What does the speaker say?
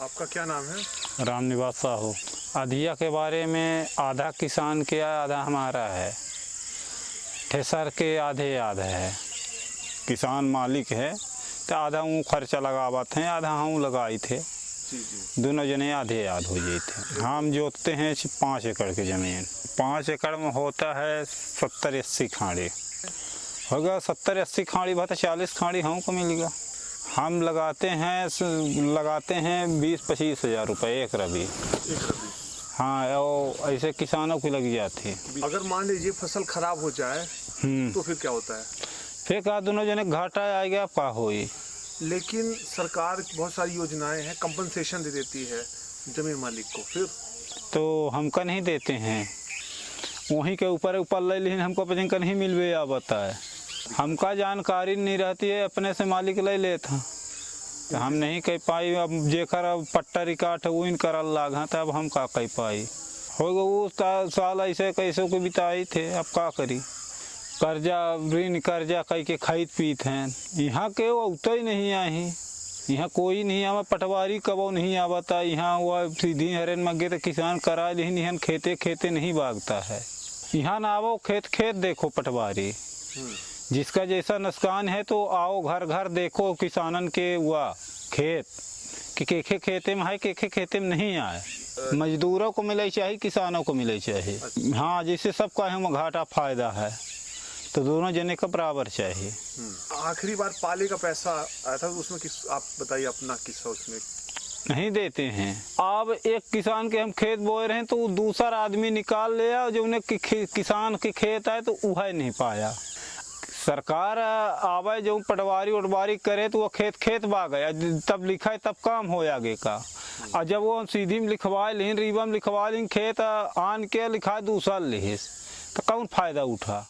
आपका क्या नाम है? राम निवास साहू। अधिया के बारे में आधा किसान के आधा हमारा है। ठेसर के आधे आधा है। किसान मालिक है तो आधा वो खर्चा लगावत हैं आधा हम लगाई थे। दोनों जने आधे आध हो जाते हम जोतते हैं पाँच एकड़ की ज़मीन। पाँच एकड़ में होता है सत्तर अस्सी खाड़ी। होगा सत्तर अस्सी खाड़ी भाई तो चालीस खाड़ी हमको मिलेगा। हम लगाते हैं लगाते हैं बीस पच्चीस हज़ार रुपये एक रबी। हाँ और ऐसे किसानों की लग जाती है। अगर मान लीजिए फ़सल खराब हो जाए हम्म। तो फिर क्या होता है? फिर कहा दोनों जने घाटा आ गया का होई लेकिन सरकार बहुत सारी योजनाएँ हैं कंपनसेशन दे देती है ज़मीन मालिक को फिर? तो हमका नहीं देते हैं? वहीं के ऊपर ऊपर ले लेकिन हमको पता नहीं मिलवे आ है हमका जानकारी नहीं रहती है, अपने से मालिक ले लेता। तो हम नहीं कह पाई, अब जेकर अब पट्टा रिकाट है इन करल लाग तो अब हम का कह पाई? हो गए वो साल ऐसे कैसे को बिताई थे, अब का करी? कर्जा, ऋण कर्जा कह के खाइत पीत हैं। यहाँ के वो उतर ही नहीं आई यहाँ कोई नहीं आवा, पटवारी कबो नहीं आवता। यहाँ वो सीधी हरन मगे तो किसान करा लेकिन यहाँ खेते खेते नहीं भागता है। यहाँ ना आवो खेत खेत देखो पटवारी। जिसका जैसा नुकसान है तो आओ घर घर देखो किसानन के हुआ खेत। कि केखे खेते में है केखे खेते में नहीं आए। मजदूरों को मिले चाहिए किसानों को मिले चाहिए। हाँ जैसे सबका है घाटा फ़ायदा है तो दोनों जने का बराबर चाहिए। आखिरी बार पाले का पैसा आया था उसमें किस आप बताइए अपना किस्सा उसमें। नहीं देते हैं। अब एक किसान के हम खेत बोए रहे हैं तो दूसरा आदमी निकाल लिया जो उन्हें कि, कि, किसान के खेत आए तो वह नहीं पाया। सरकार आवे जो पटवारी उटवारी करे तो वो खेत खेत बा गया तब लिखा है, तब काम हो आगे का। और जब वो सीधी में लिखवाए लेकिन रीवा में लिखवा लेकिन खेत आन के लिखा, दूसरा लिहे तो कौन फ़ायदा उठा?